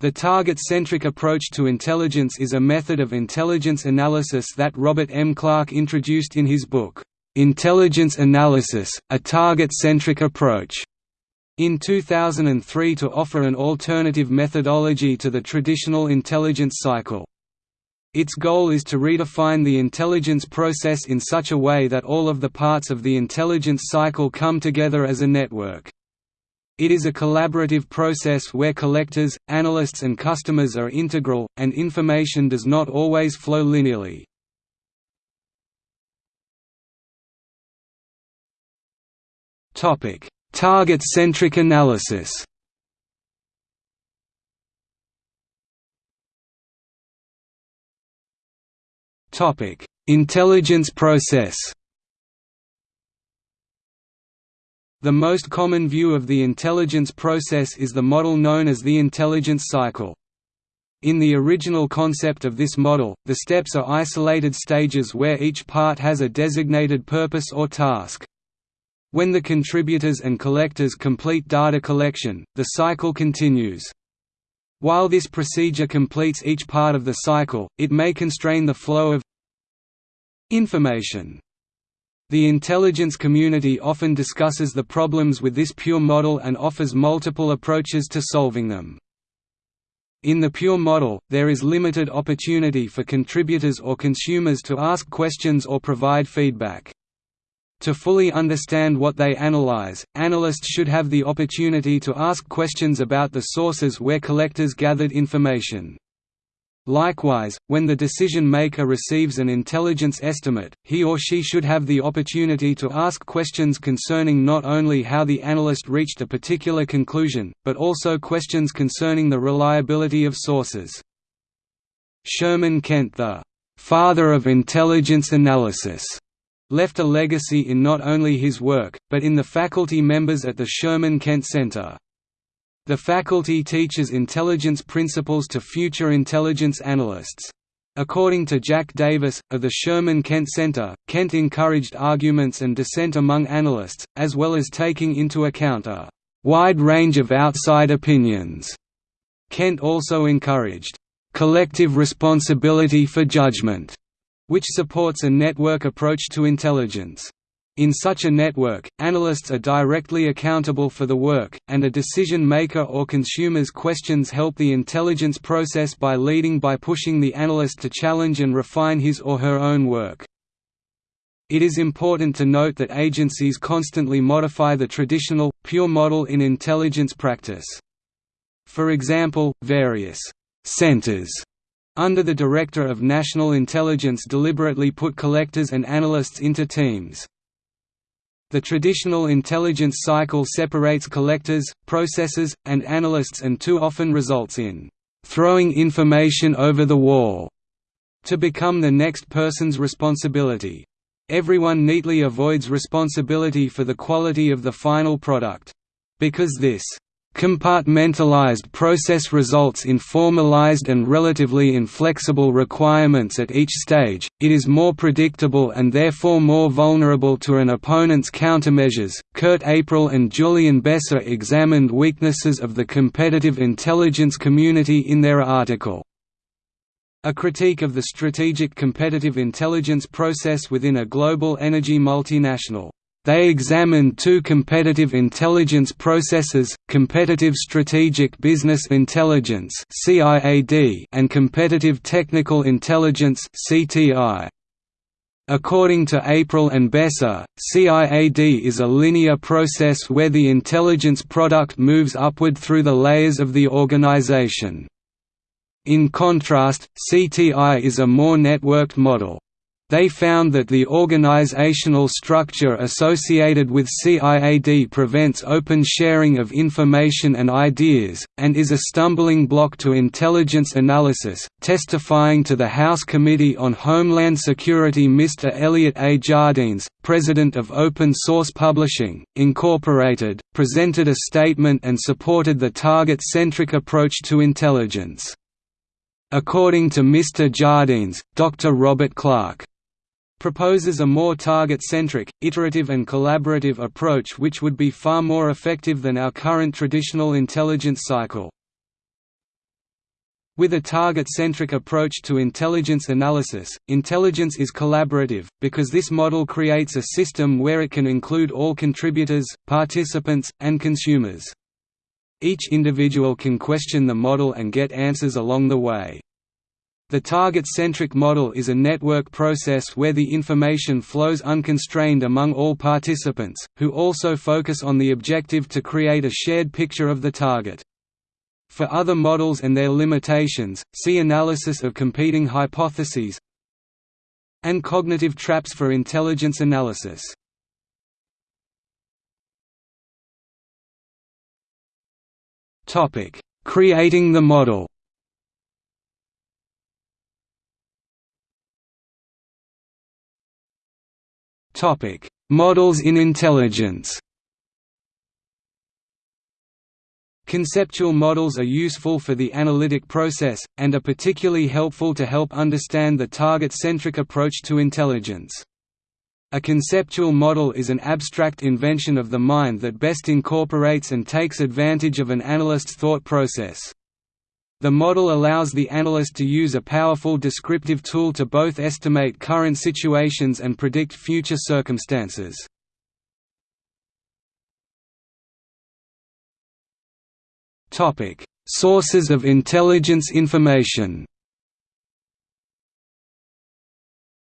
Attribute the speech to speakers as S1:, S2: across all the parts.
S1: The target-centric approach to intelligence is a method of intelligence analysis that Robert M. Clark introduced in his book, "'Intelligence Analysis, A Target-Centric Approach' in 2003 to offer an alternative methodology to the traditional intelligence cycle. Its goal is to redefine the intelligence process in such a way that all of the parts of the intelligence cycle come together as a network. It is a collaborative process where collectors, analysts and customers are integral, and information does not always flow linearly. Target-centric analysis Intelligence process The most common view of the intelligence process is the model known as the intelligence cycle. In the original concept of this model, the steps are isolated stages where each part has a designated purpose or task. When the contributors and collectors complete data collection, the cycle continues. While this procedure completes each part of the cycle, it may constrain the flow of information. The intelligence community often discusses the problems with this pure model and offers multiple approaches to solving them. In the pure model, there is limited opportunity for contributors or consumers to ask questions or provide feedback. To fully understand what they analyze, analysts should have the opportunity to ask questions about the sources where collectors gathered information. Likewise, when the decision maker receives an intelligence estimate, he or she should have the opportunity to ask questions concerning not only how the analyst reached a particular conclusion, but also questions concerning the reliability of sources. Sherman Kent the «father of intelligence analysis» left a legacy in not only his work, but in the faculty members at the Sherman Kent Center. The faculty teaches intelligence principles to future intelligence analysts. According to Jack Davis, of the Sherman Kent Center, Kent encouraged arguments and dissent among analysts, as well as taking into account a wide range of outside opinions. Kent also encouraged collective responsibility for judgment, which supports a network approach to intelligence. In such a network, analysts are directly accountable for the work, and a decision maker or consumer's questions help the intelligence process by leading by pushing the analyst to challenge and refine his or her own work. It is important to note that agencies constantly modify the traditional, pure model in intelligence practice. For example, various «centers» under the Director of National Intelligence deliberately put collectors and analysts into teams. The traditional intelligence cycle separates collectors, processors, and analysts and too often results in throwing information over the wall to become the next person's responsibility. Everyone neatly avoids responsibility for the quality of the final product. Because this Compartmentalized process results in formalized and relatively inflexible requirements at each stage, it is more predictable and therefore more vulnerable to an opponent's countermeasures. Kurt April and Julian Besser examined weaknesses of the competitive intelligence community in their article. A critique of the strategic competitive intelligence process within a global energy multinational. They examined two competitive intelligence processes, competitive strategic business intelligence and competitive technical intelligence. According to April and Besser, CIAD is a linear process where the intelligence product moves upward through the layers of the organization. In contrast, CTI is a more networked model. They found that the organizational structure associated with CIAD prevents open sharing of information and ideas, and is a stumbling block to intelligence analysis. Testifying to the House Committee on Homeland Security, Mr. Elliot A. Jardines, president of Open Source Publishing, Incorporated, presented a statement and supported the target centric approach to intelligence. According to Mr. Jardines, Dr. Robert Clark proposes a more target-centric, iterative and collaborative approach which would be far more effective than our current traditional intelligence cycle. With a target-centric approach to intelligence analysis, intelligence is collaborative, because this model creates a system where it can include all contributors, participants, and consumers. Each individual can question the model and get answers along the way. The target-centric model is a network process where the information flows unconstrained among all participants, who also focus on the objective to create a shared picture of the target. For other models and their limitations, see analysis of competing hypotheses and cognitive traps for intelligence analysis. Creating the model. Topic: Models in intelligence. Conceptual models are useful for the analytic process, and are particularly helpful to help understand the target-centric approach to intelligence. A conceptual model is an abstract invention of the mind that best incorporates and takes advantage of an analyst's thought process. The model allows the analyst to use a powerful descriptive tool to both estimate current situations and predict future circumstances. Sources of intelligence information.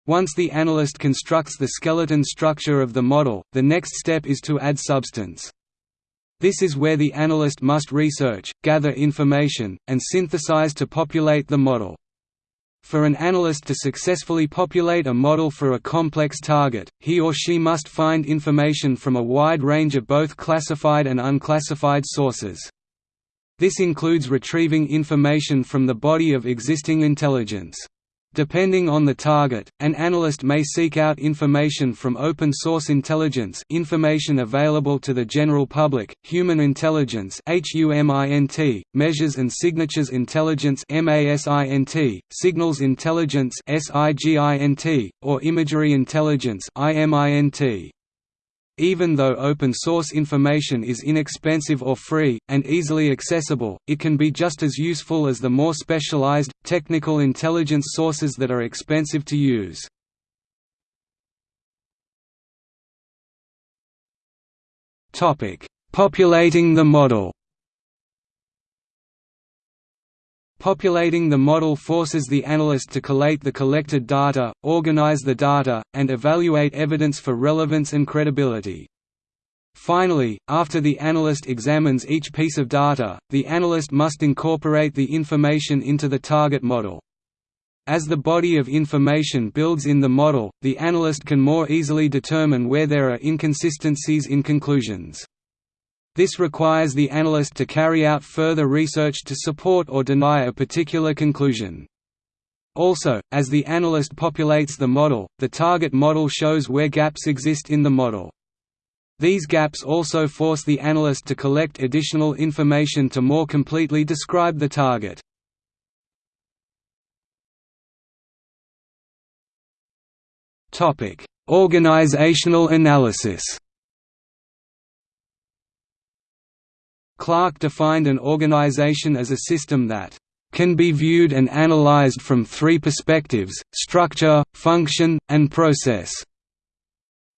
S1: Once the analyst constructs the skeleton structure of the model, the next step is to add substance. This is where the analyst must research, gather information, and synthesize to populate the model. For an analyst to successfully populate a model for a complex target, he or she must find information from a wide range of both classified and unclassified sources. This includes retrieving information from the body of existing intelligence. Depending on the target, an analyst may seek out information from open-source intelligence information available to the general public, human intelligence measures and signatures intelligence signals intelligence or imagery intelligence even though open-source information is inexpensive or free, and easily accessible, it can be just as useful as the more specialized, technical intelligence sources that are expensive to use. Populating the model Populating the model forces the analyst to collate the collected data, organize the data, and evaluate evidence for relevance and credibility. Finally, after the analyst examines each piece of data, the analyst must incorporate the information into the target model. As the body of information builds in the model, the analyst can more easily determine where there are inconsistencies in conclusions. This requires the analyst to carry out further research to support or deny a particular conclusion. Also, as the analyst populates the model, the target model shows where gaps exist in the model. These gaps also force the analyst to collect additional information to more completely describe the target. Organizational analysis Clark defined an organization as a system that can be viewed and analyzed from three perspectives, structure, function, and process.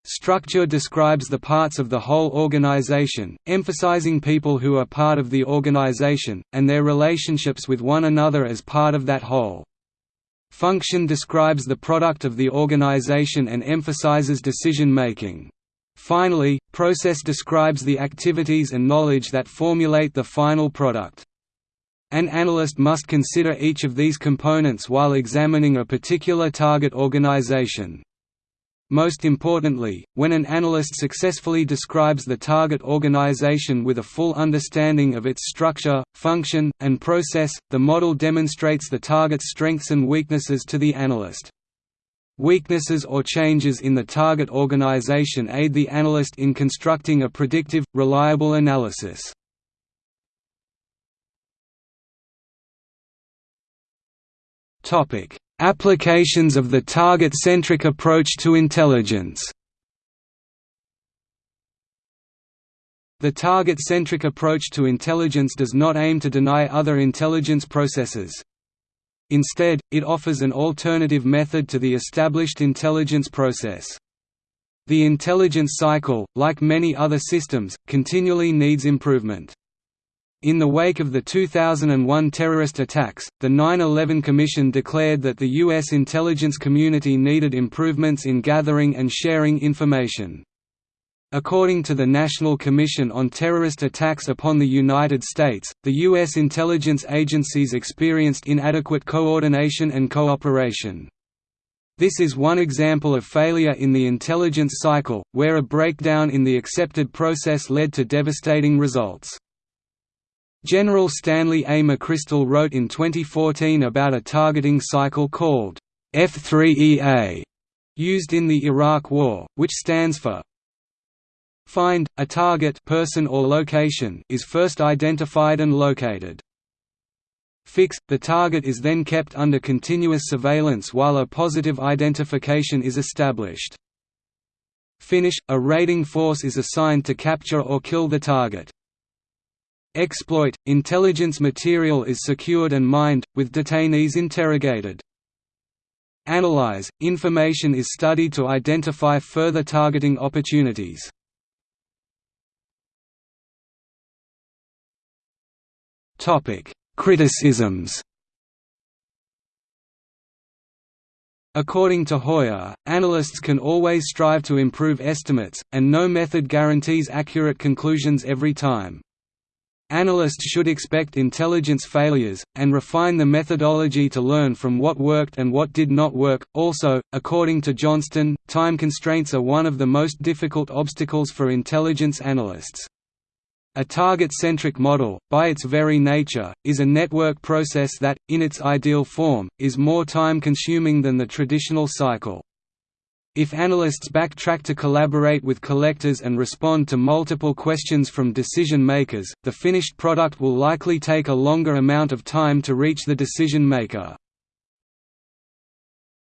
S1: Structure describes the parts of the whole organization, emphasizing people who are part of the organization, and their relationships with one another as part of that whole. Function describes the product of the organization and emphasizes decision-making. Finally, process describes the activities and knowledge that formulate the final product. An analyst must consider each of these components while examining a particular target organization. Most importantly, when an analyst successfully describes the target organization with a full understanding of its structure, function, and process, the model demonstrates the target's strengths and weaknesses to the analyst. Weaknesses or changes in the target organization aid the analyst in constructing a predictive, reliable analysis. Applications of the target-centric approach to intelligence The target-centric approach to intelligence does not aim to deny other intelligence processes. Instead, it offers an alternative method to the established intelligence process. The intelligence cycle, like many other systems, continually needs improvement. In the wake of the 2001 terrorist attacks, the 9-11 Commission declared that the U.S. intelligence community needed improvements in gathering and sharing information. According to the National Commission on Terrorist Attacks upon the United States, the U.S. intelligence agencies experienced inadequate coordination and cooperation. This is one example of failure in the intelligence cycle, where a breakdown in the accepted process led to devastating results. General Stanley A. McChrystal wrote in 2014 about a targeting cycle called F3EA, used in the Iraq War, which stands for Find, a target person or location is first identified and located. Fix, the target is then kept under continuous surveillance while a positive identification is established. Finish, a raiding force is assigned to capture or kill the target. Exploit – Intelligence material is secured and mined, with detainees interrogated. Analyze – Information is studied to identify further targeting opportunities. Criticisms According to Heuer, analysts can always strive to improve estimates, and no method guarantees accurate conclusions every time. Analysts should expect intelligence failures, and refine the methodology to learn from what worked and what did not work. Also, according to Johnston, time constraints are one of the most difficult obstacles for intelligence analysts. A target-centric model, by its very nature, is a network process that, in its ideal form, is more time-consuming than the traditional cycle. If analysts backtrack to collaborate with collectors and respond to multiple questions from decision makers, the finished product will likely take a longer amount of time to reach the decision maker.